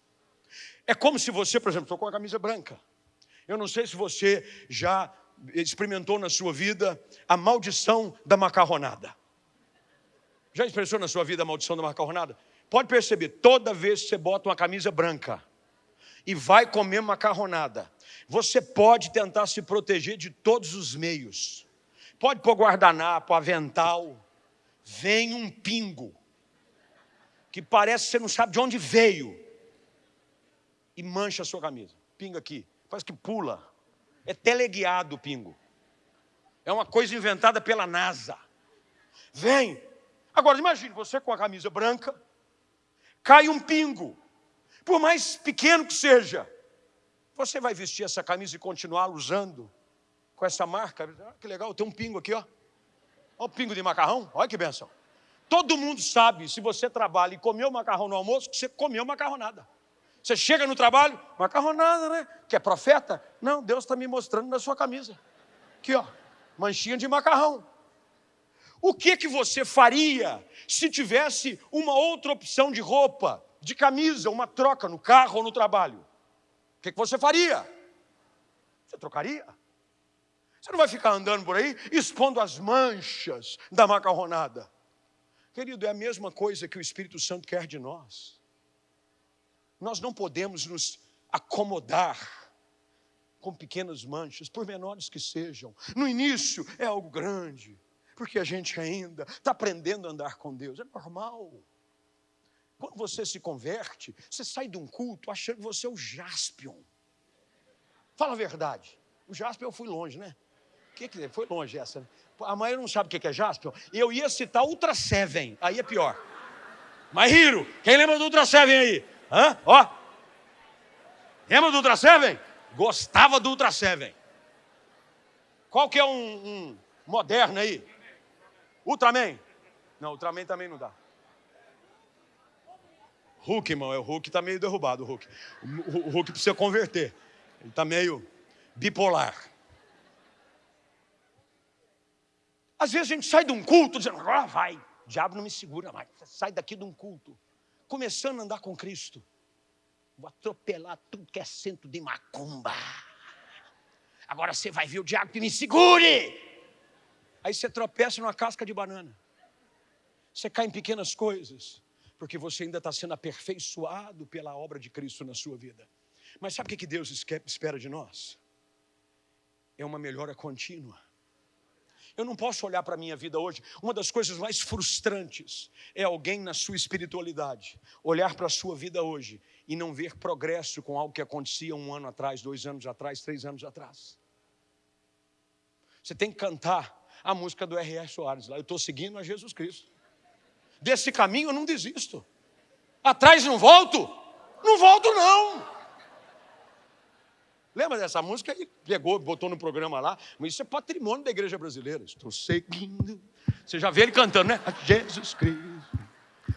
É como se você, por exemplo, estou com a camisa branca. Eu não sei se você já experimentou na sua vida a maldição da macarronada. Já expressou na sua vida a maldição da macarronada? Pode perceber, toda vez que você bota uma camisa branca e vai comer macarronada, você pode tentar se proteger de todos os meios. Pode pôr guardanapo, avental, vem um pingo que parece que você não sabe de onde veio e mancha a sua camisa. Pinga aqui, parece que pula. É teleguiado o pingo. É uma coisa inventada pela NASA. Vem. Agora imagine você com a camisa branca, cai um pingo, por mais pequeno que seja, você vai vestir essa camisa e continuar usando com essa marca? Ah, que legal, tem um pingo aqui, ó. Olha o pingo de macarrão, olha que benção. Todo mundo sabe, se você trabalha e comeu macarrão no almoço, que você comeu macarronada. Você chega no trabalho, macarronada, né? Que é profeta? Não, Deus está me mostrando na sua camisa. Aqui, ó, manchinha de macarrão. O que que você faria se tivesse uma outra opção de roupa, de camisa, uma troca no carro ou no trabalho? O que, que você faria? Você trocaria? Você não vai ficar andando por aí expondo as manchas da macarronada. Querido, é a mesma coisa que o Espírito Santo quer de nós. Nós não podemos nos acomodar com pequenas manchas, por menores que sejam. No início é algo grande, porque a gente ainda está aprendendo a andar com Deus, é normal. Quando você se converte, você sai de um culto achando que você é o Jaspion. Fala a verdade. O Jaspion eu fui longe, né? O que, que é? Foi longe essa, né? A mãe não sabe o que é Jaspion. Eu ia citar Ultra Seven, aí é pior. Mas Hiro, quem lembra do Ultra Seven aí? Hã? Ó. Lembra do Ultra Seven? Gostava do Ultra Seven. Qual que é um, um moderno aí? Ultraman? Não, Ultraman também não dá. Hulk, irmão, é o Hulk está meio derrubado, o Hulk. O Hulk precisa converter. Ele está meio bipolar. Às vezes a gente sai de um culto dizendo, agora vai, o diabo não me segura mais. Sai daqui de um culto, começando a andar com Cristo. Vou atropelar tudo que é centro de macumba. Agora você vai ver o diabo que me segure. Aí você tropeça numa casca de banana. Você cai em pequenas coisas, porque você ainda está sendo aperfeiçoado pela obra de Cristo na sua vida. Mas sabe o que Deus espera de nós? É uma melhora contínua. Eu não posso olhar para a minha vida hoje. Uma das coisas mais frustrantes é alguém na sua espiritualidade olhar para a sua vida hoje e não ver progresso com algo que acontecia um ano atrás, dois anos atrás, três anos atrás. Você tem que cantar a música do R.R. Soares lá. Eu estou seguindo a Jesus Cristo. Desse caminho eu não desisto. Atrás não volto? Não volto, não. Lembra dessa música? Ele pegou, botou no programa lá. Mas isso é patrimônio da igreja brasileira. Estou seguindo. Você já vê ele cantando, né? A Jesus Cristo.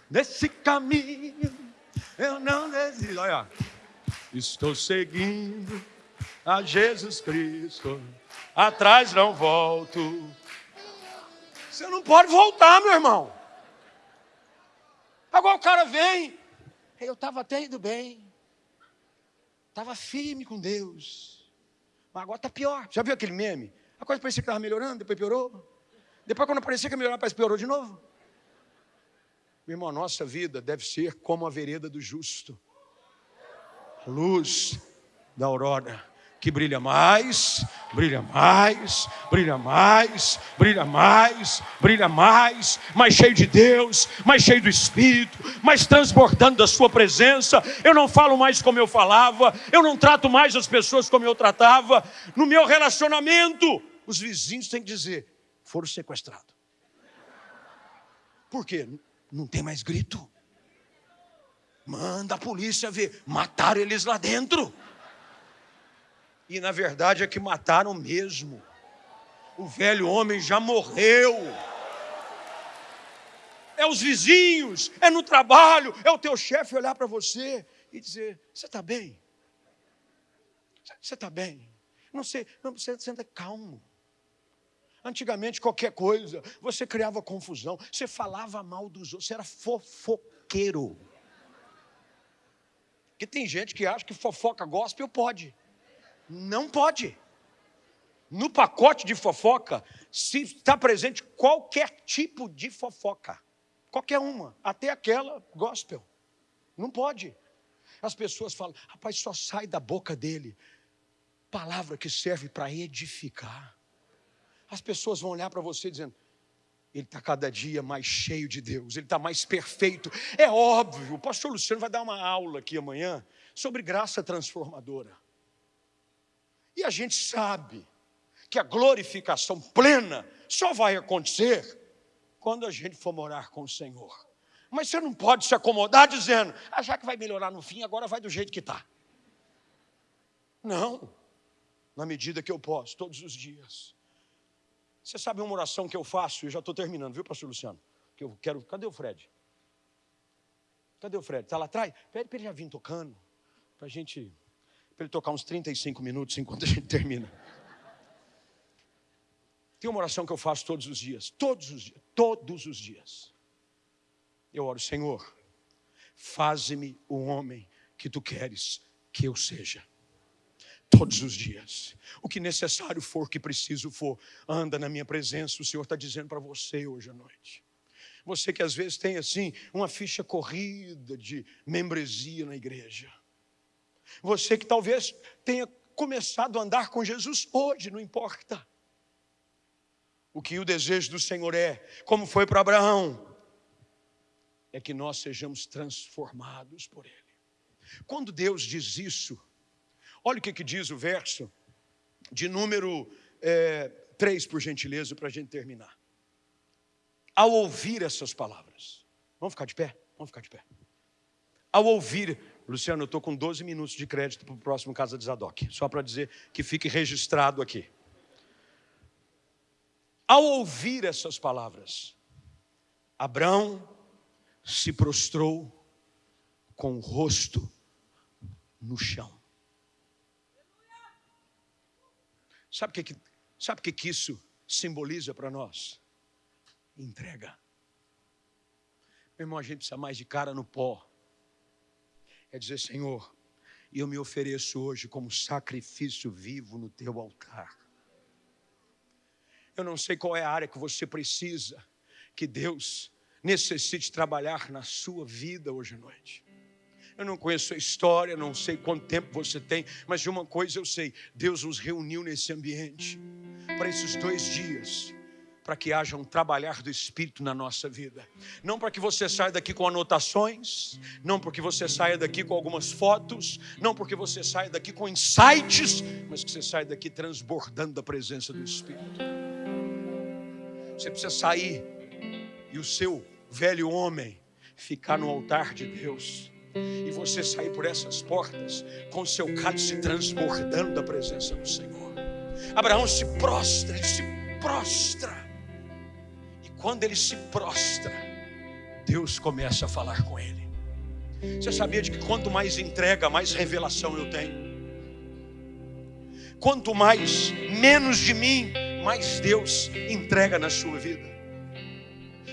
Nesse caminho eu não desisto. Olha, estou seguindo a Jesus Cristo. Atrás não volto. Você não pode voltar, meu irmão. Agora o cara vem. Eu estava até indo bem. Estava firme com Deus. Mas agora está pior. Já viu aquele meme? A coisa parecia que estava melhorando, depois piorou. Depois, quando parecia que melhorar, parece que piorou de novo. Meu irmão, a nossa vida deve ser como a vereda do justo. A luz da aurora que brilha mais, brilha mais, brilha mais, brilha mais, brilha mais, mais cheio de Deus, mais cheio do Espírito, mais transbordando da Sua presença. Eu não falo mais como eu falava, eu não trato mais as pessoas como eu tratava. No meu relacionamento, os vizinhos têm que dizer: foram sequestrados. Por quê? Não tem mais grito. Manda a polícia ver, mataram eles lá dentro. E na verdade é que mataram mesmo. O velho homem já morreu. É os vizinhos, é no trabalho, é o teu chefe olhar para você e dizer: Você está bem? Você está bem? Não sei, não, você senta calmo. Antigamente, qualquer coisa, você criava confusão, você falava mal dos outros, você era fofoqueiro. Porque tem gente que acha que fofoca gospel pode. Não pode. No pacote de fofoca, se está presente qualquer tipo de fofoca. Qualquer uma, até aquela gospel. Não pode. As pessoas falam, rapaz, só sai da boca dele palavra que serve para edificar. As pessoas vão olhar para você dizendo, ele está cada dia mais cheio de Deus, ele está mais perfeito. É óbvio, o pastor Luciano vai dar uma aula aqui amanhã sobre graça transformadora. E a gente sabe que a glorificação plena só vai acontecer quando a gente for morar com o Senhor. Mas você não pode se acomodar dizendo, ah, já que vai melhorar no fim, agora vai do jeito que está. Não, na medida que eu posso, todos os dias. Você sabe uma oração que eu faço, eu já estou terminando, viu, pastor Luciano? que eu quero. Cadê o Fred? Cadê o Fred? Está lá atrás? Pede para ele já vir tocando, para a gente. Para ele tocar uns 35 minutos enquanto a gente termina. Tem uma oração que eu faço todos os dias, todos os dias, todos os dias. Eu oro, Senhor, faze-me o homem que tu queres que eu seja. Todos os dias. O que necessário for, o que preciso for, anda na minha presença. O Senhor está dizendo para você hoje à noite. Você que às vezes tem assim uma ficha corrida de membresia na igreja. Você que talvez tenha começado a andar com Jesus hoje, não importa. O que o desejo do Senhor é, como foi para Abraão, é que nós sejamos transformados por Ele. Quando Deus diz isso, olha o que, que diz o verso de número é, 3, por gentileza, para a gente terminar ao ouvir essas palavras. Vamos ficar de pé? Vamos ficar de pé. Ao ouvir, Luciano, eu estou com 12 minutos de crédito para o próximo Casa de Zadok, só para dizer que fique registrado aqui. Ao ouvir essas palavras, Abraão se prostrou com o rosto no chão. Sabe o que, sabe que, que isso simboliza para nós? entrega. Meu irmão, a gente precisa mais de cara no pó. É dizer, Senhor, eu me ofereço hoje como sacrifício vivo no teu altar. Eu não sei qual é a área que você precisa que Deus necessite trabalhar na sua vida hoje à noite. Eu não conheço a história, não sei quanto tempo você tem, mas de uma coisa eu sei: Deus nos reuniu nesse ambiente para esses dois dias para que haja um trabalhar do Espírito na nossa vida. Não para que você saia daqui com anotações, não porque você saia daqui com algumas fotos, não porque você saia daqui com insights, mas que você saia daqui transbordando da presença do Espírito. Você precisa sair e o seu velho homem ficar no altar de Deus. E você sair por essas portas com o seu cálice transbordando da presença do Senhor. Abraão se prostra, ele se prostra quando ele se prostra, Deus começa a falar com ele. Você sabia de que quanto mais entrega, mais revelação eu tenho? Quanto mais menos de mim, mais Deus entrega na sua vida.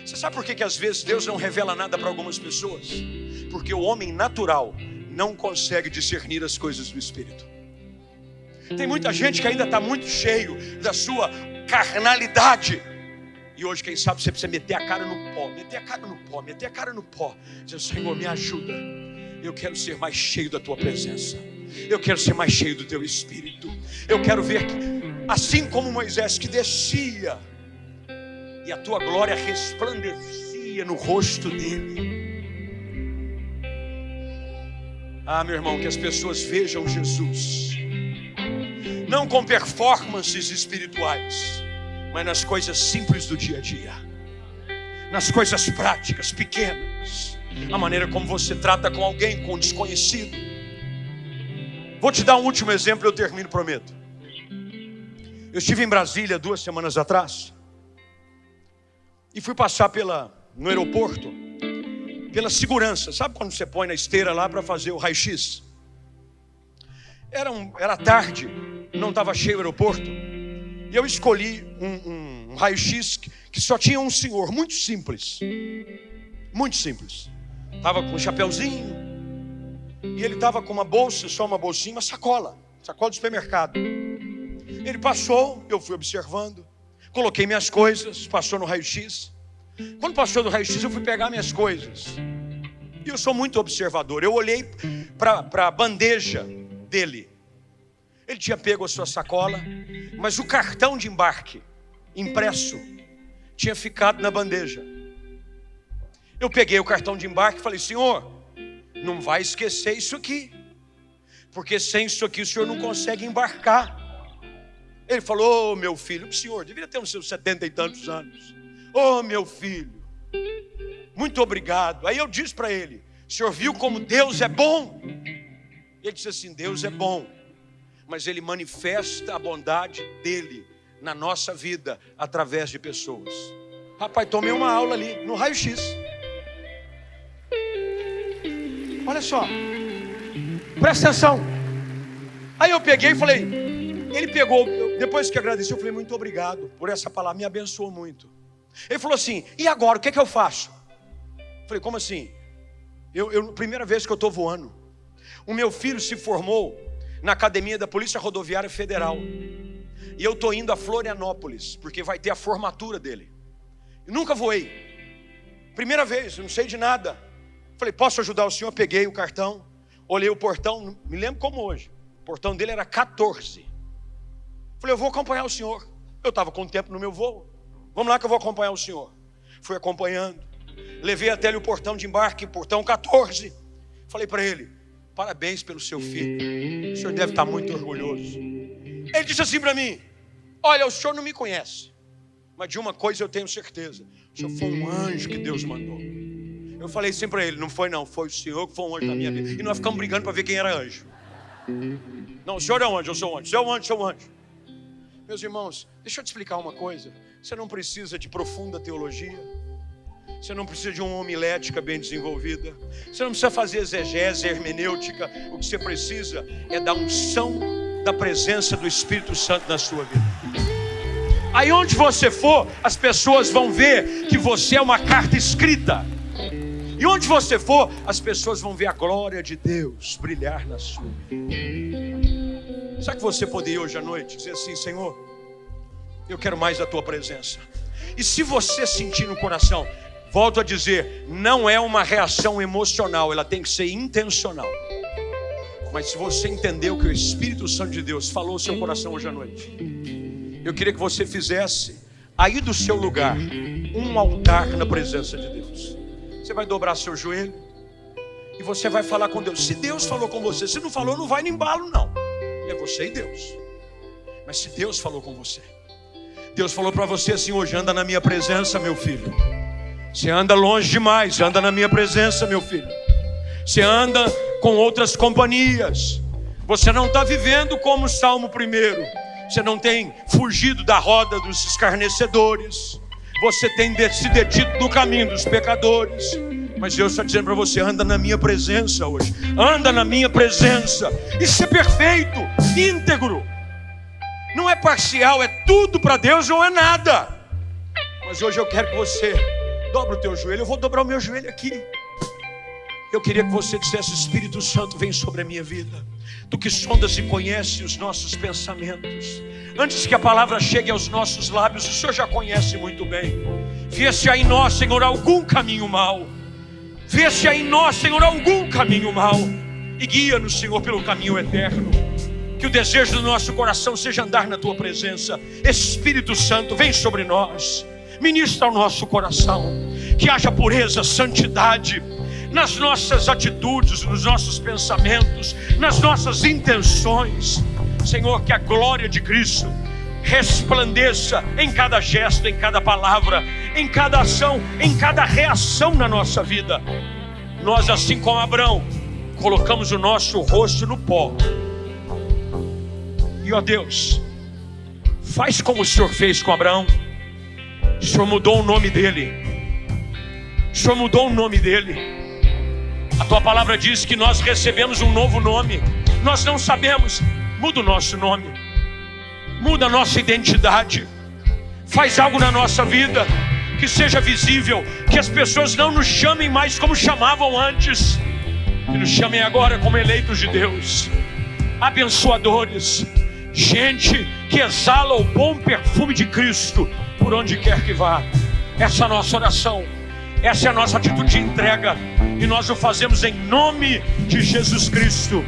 Você sabe por que, que às vezes Deus não revela nada para algumas pessoas? Porque o homem natural não consegue discernir as coisas do Espírito. Tem muita gente que ainda está muito cheio da sua carnalidade e hoje, quem sabe, você precisa meter a cara no pó, meter a cara no pó, meter a cara no pó. Dizer, Senhor, me ajuda. Eu quero ser mais cheio da tua presença. Eu quero ser mais cheio do teu espírito. Eu quero ver que, assim como Moisés que descia e a tua glória resplandecia no rosto dele. Ah, meu irmão, que as pessoas vejam Jesus, não com performances espirituais, mas nas coisas simples do dia a dia, nas coisas práticas, pequenas, a maneira como você trata com alguém, com um desconhecido. Vou te dar um último exemplo, eu termino, prometo. Eu estive em Brasília duas semanas atrás e fui passar pela, no aeroporto pela segurança. Sabe quando você põe na esteira lá para fazer o raio-x? Era, um, era tarde, não estava cheio o aeroporto. E eu escolhi um, um raio-x que só tinha um senhor, muito simples. Muito simples. Estava com um chapéuzinho. E ele estava com uma bolsa, só uma bolsinha, uma sacola. Sacola de supermercado. Ele passou, eu fui observando. Coloquei minhas coisas, passou no raio-x. Quando passou do raio-x, eu fui pegar minhas coisas. E eu sou muito observador. Eu olhei para a bandeja dele. Ele tinha pego a sua sacola, mas o cartão de embarque impresso tinha ficado na bandeja. Eu peguei o cartão de embarque e falei: Senhor, não vai esquecer isso aqui, porque sem isso aqui o senhor não consegue embarcar. Ele falou: oh, meu filho, o senhor deveria ter uns seus setenta e tantos anos. Oh, meu filho, muito obrigado. Aí eu disse para ele: o senhor viu como Deus é bom? Ele disse assim: Deus é bom mas Ele manifesta a bondade dele na nossa vida através de pessoas. Rapaz, tomei uma aula ali, no raio-x. Olha só, presta atenção. Aí eu peguei e falei, ele pegou, depois que agradeceu, eu falei, muito obrigado por essa palavra, me abençoou muito. Ele falou assim, e agora, o que, é que eu faço? Eu falei, como assim? Eu, eu, primeira vez que eu estou voando. O meu filho se formou na academia da Polícia Rodoviária Federal. E eu estou indo a Florianópolis, porque vai ter a formatura dele. Eu nunca voei. Primeira vez, não sei de nada. Falei, posso ajudar o senhor? Peguei o cartão, olhei o portão, me lembro como hoje. O portão dele era 14. Falei, eu vou acompanhar o senhor. Eu estava com tempo no meu voo. Vamos lá que eu vou acompanhar o senhor. Fui acompanhando. Levei até ali o portão de embarque, portão 14. Falei para ele: parabéns pelo seu filho. O senhor deve estar muito orgulhoso. Ele disse assim para mim: Olha, o senhor não me conhece, mas de uma coisa eu tenho certeza: o senhor foi um anjo que Deus mandou. Eu falei assim para ele: Não foi, não, foi o senhor que foi um anjo na minha vida. E nós ficamos brigando para ver quem era anjo. Não, o senhor é um anjo, eu sou um anjo. Senhor é um anjo, eu sou um anjo. Meus irmãos, deixa eu te explicar uma coisa. Você não precisa de profunda teologia. Você não precisa de uma homilética bem desenvolvida. Você não precisa fazer exegese, hermenêutica. O que você precisa é da unção da presença do Espírito Santo na sua vida. Aí onde você for, as pessoas vão ver que você é uma carta escrita. E onde você for, as pessoas vão ver a glória de Deus brilhar na sua vida. Será que você poderia hoje à noite dizer assim, Senhor, eu quero mais a tua presença. E se você sentir no coração, Volto a dizer, não é uma reação emocional, ela tem que ser intencional. Mas se você entendeu que o Espírito Santo de Deus falou o seu coração hoje à noite, eu queria que você fizesse aí do seu lugar um altar na presença de Deus. Você vai dobrar seu joelho e você vai falar com Deus. Se Deus falou com você, se não falou, não vai no embalo, não. É você e Deus. Mas se Deus falou com você, Deus falou para você assim: hoje anda na minha presença, meu filho. Você anda longe demais, anda na minha presença, meu filho. Você anda com outras companhias. Você não está vivendo como o Salmo primeiro. Você não tem fugido da roda dos escarnecedores. Você tem se detido no caminho dos pecadores. Mas Deus está dizendo para você: anda na minha presença hoje. Anda na minha presença. Isso é perfeito, íntegro. Não é parcial, é tudo para Deus ou é nada. Mas hoje eu quero que você Dobra o teu joelho, eu vou dobrar o meu joelho aqui. Eu queria que você dissesse: Espírito Santo, vem sobre a minha vida. Tu que sondas e conhece os nossos pensamentos. Antes que a palavra chegue aos nossos lábios, o Senhor já conhece muito bem. Vê-se aí em nós, Senhor, algum caminho mal. Vê-se aí em nós, Senhor, algum caminho mal. E guia-nos, Senhor, pelo caminho eterno. Que o desejo do nosso coração seja andar na tua presença. Espírito Santo, vem sobre nós ministra ao nosso coração, que haja pureza, santidade nas nossas atitudes, nos nossos pensamentos, nas nossas intenções. Senhor, que a glória de Cristo resplandeça em cada gesto, em cada palavra, em cada ação, em cada reação na nossa vida. Nós, assim como Abraão, colocamos o nosso rosto no pó. E ó Deus, faz como o Senhor fez com Abraão. O Senhor mudou o nome dele. O Senhor mudou o nome dele. A tua palavra diz que nós recebemos um novo nome. Nós não sabemos. Muda o nosso nome. Muda a nossa identidade. Faz algo na nossa vida que seja visível, que as pessoas não nos chamem mais como chamavam antes, que nos chamem agora como eleitos de Deus, abençoadores, gente que exala o bom perfume de Cristo por onde quer que vá. Essa é a nossa oração, essa é a nossa atitude de entrega, e nós o fazemos em nome de Jesus Cristo,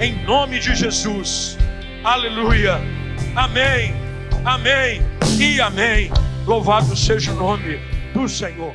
em nome de Jesus. Aleluia. Amém. Amém e amém. Louvado seja o nome do Senhor.